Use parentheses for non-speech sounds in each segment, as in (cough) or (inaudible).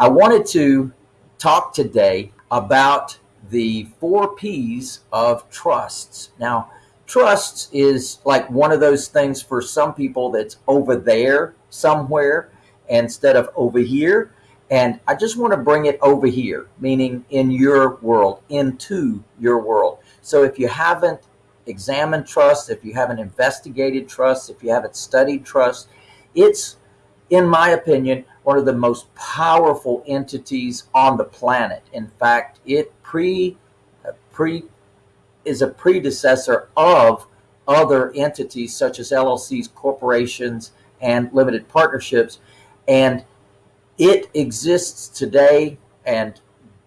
I wanted to talk today about the four P's of trusts. Now, trusts is like one of those things for some people that's over there somewhere instead of over here. And I just want to bring it over here, meaning in your world, into your world. So if you haven't examined trust, if you haven't investigated trust, if you haven't studied trust, it's, in my opinion, one of the most powerful entities on the planet. In fact, it pre, uh, pre is a predecessor of other entities such as LLCs, corporations, and limited partnerships. And it exists today, and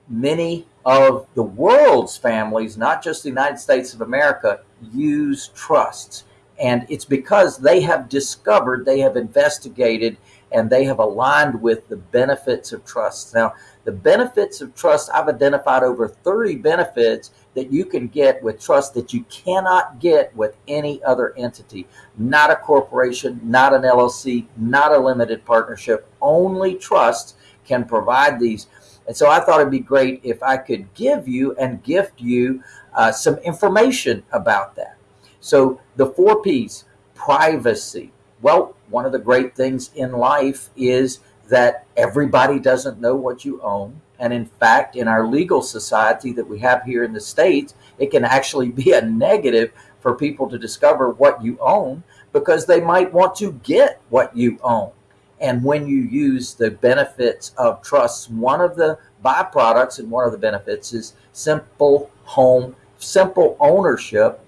many of the world's families, not just the United States of America, use trusts. And it's because they have discovered, they have investigated, and they have aligned with the benefits of trust. Now, the benefits of trust, I've identified over 30 benefits that you can get with trust that you cannot get with any other entity. Not a corporation, not an LLC, not a limited partnership. Only trust can provide these. And so I thought it'd be great if I could give you and gift you uh, some information about that. So the four P's, privacy. Well, one of the great things in life is that everybody doesn't know what you own. And in fact, in our legal society that we have here in the States, it can actually (laughs) be a negative for people to discover what you own because they might want to get what you own. And when you use the benefits of trusts, one of the byproducts and one of the benefits is simple home, simple ownership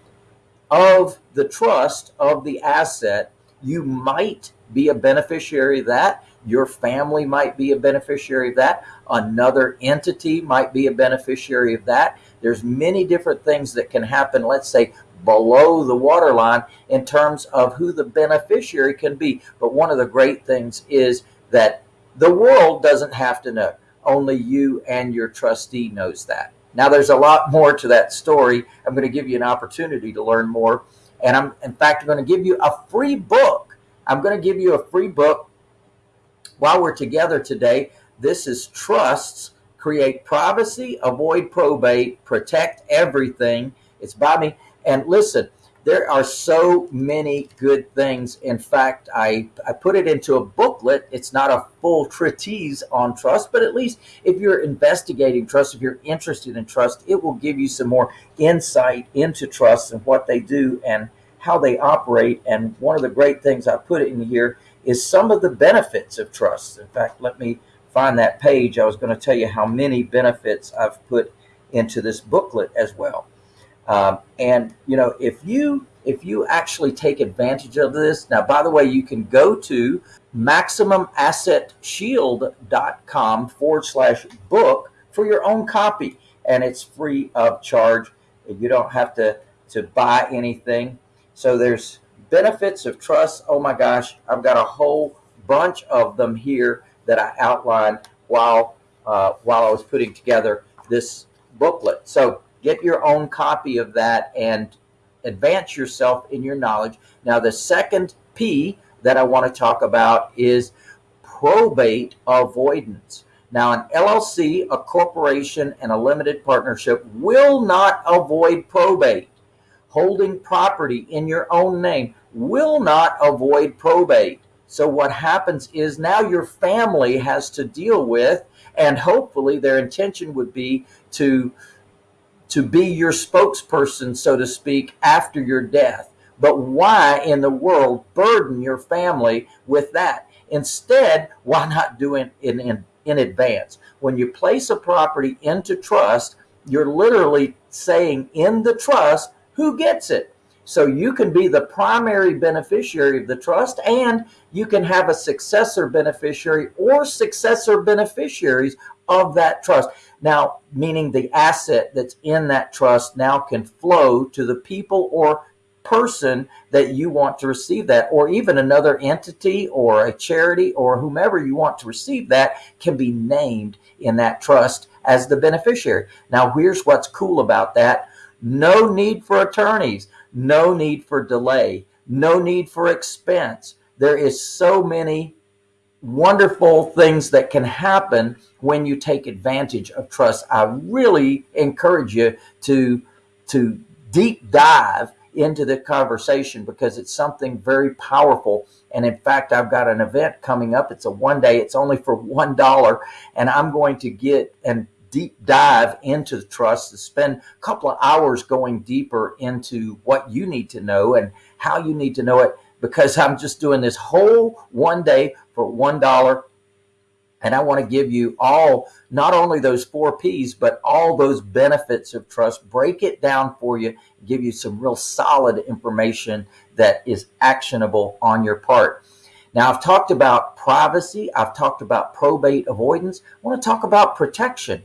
of the trust of the asset, you might be a beneficiary of that. Your family might be a beneficiary of that. Another entity might be a beneficiary of that. There's many different things that can happen, let's say below the waterline in terms of who the beneficiary can be. But one of the great things is that the world doesn't have to know. Only you and your trustee knows that. Now, there's a lot more to that story. I'm going to give you an opportunity to learn more. And I'm, in fact, going to give you a free book. I'm going to give you a free book while we're together today. This is Trusts Create Privacy, Avoid Probate, Protect Everything. It's by me. And listen, there are so many good things. In fact, I, I put it into a booklet. It's not a full treatise on trust, but at least if you're investigating trust, if you're interested in trust, it will give you some more insight into trust and what they do and how they operate. And one of the great things I put in here is some of the benefits of trust. In fact, let me find that page. I was going to tell you how many benefits I've put into this booklet as well. Um, and you know, if you if you actually take advantage of this, now by the way, you can go to maximumassetshield.com forward slash book for your own copy, and it's free of charge. You don't have to to buy anything. So there's benefits of trust. Oh my gosh, I've got a whole bunch of them here that I outlined while uh, while I was putting together this booklet. So get your own copy of that and advance yourself in your knowledge. Now, the second P that I want to talk about is probate avoidance. Now, an LLC, a corporation, and a limited partnership will not avoid probate. Holding property in your own name will not avoid probate. So what happens is now your family has to deal with, and hopefully their intention would be to to be your spokesperson, so to speak, after your death. But why in the world burden your family with that? Instead, why not do it in, in, in advance? When you place a property into trust, you're literally saying in the trust who gets it. So you can be the primary beneficiary of the trust and you can have a successor beneficiary or successor beneficiaries of that trust. Now, meaning the asset that's in that trust now can flow to the people or person that you want to receive that, or even another entity or a charity or whomever you want to receive that can be named in that trust as the beneficiary. Now, here's what's cool about that. No need for attorneys, no need for delay, no need for expense. There is so many wonderful things that can happen when you take advantage of trust. I really encourage you to to deep dive into the conversation because it's something very powerful. And in fact, I've got an event coming up. It's a one day, it's only for $1. And I'm going to get and deep dive into trust to spend a couple of hours going deeper into what you need to know and how you need to know it because I'm just doing this whole one day for $1 and I want to give you all, not only those four P's, but all those benefits of trust, break it down for you, give you some real solid information that is actionable on your part. Now, I've talked about privacy. I've talked about probate avoidance. I want to talk about protection.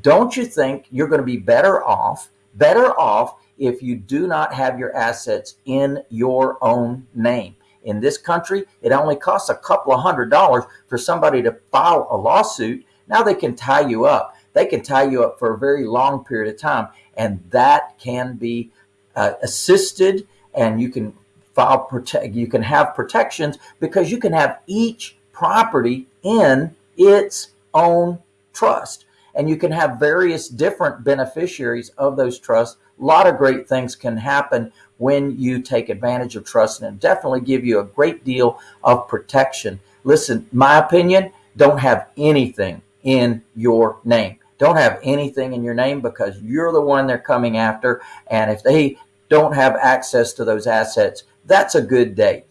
Don't you think you're going to be better off, better off if you do not have your assets in your own name? In this country, it only costs a couple of hundred dollars for somebody to file a lawsuit. Now they can tie you up. They can tie you up for a very long period of time. And that can be uh, assisted and you can file protect, you can have protections because you can have each property in its own trust. And you can have various different beneficiaries of those trusts. A lot of great things can happen when you take advantage of trust and definitely give you a great deal of protection. Listen, my opinion, don't have anything in your name. Don't have anything in your name because you're the one they're coming after. And if they don't have access to those assets, that's a good day.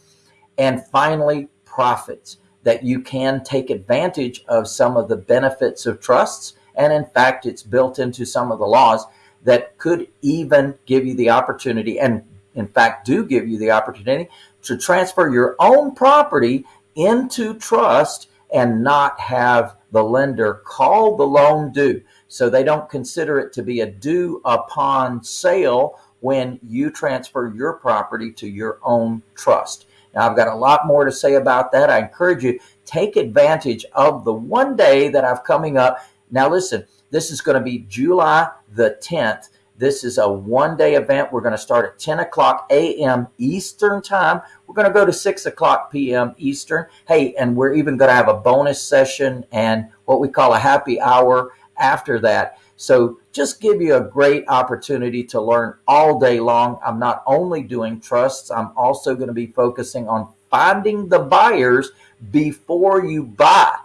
And finally, profits that you can take advantage of some of the benefits of trusts. And in fact, it's built into some of the laws that could even give you the opportunity and in fact, do give you the opportunity to transfer your own property into trust and not have the lender call the loan due. So they don't consider it to be a due upon sale when you transfer your property to your own trust. Now, I've got a lot more to say about that. I encourage you, take advantage of the one day that I've coming up. Now, listen, this is going to be July the 10th. This is a one day event. We're going to start at 10 o'clock a.m. Eastern time. We're going to go to 6 o'clock p.m. Eastern. Hey, and we're even going to have a bonus session and what we call a happy hour after that. So just give you a great opportunity to learn all day long. I'm not only doing trusts, I'm also going to be focusing on finding the buyers before you buy.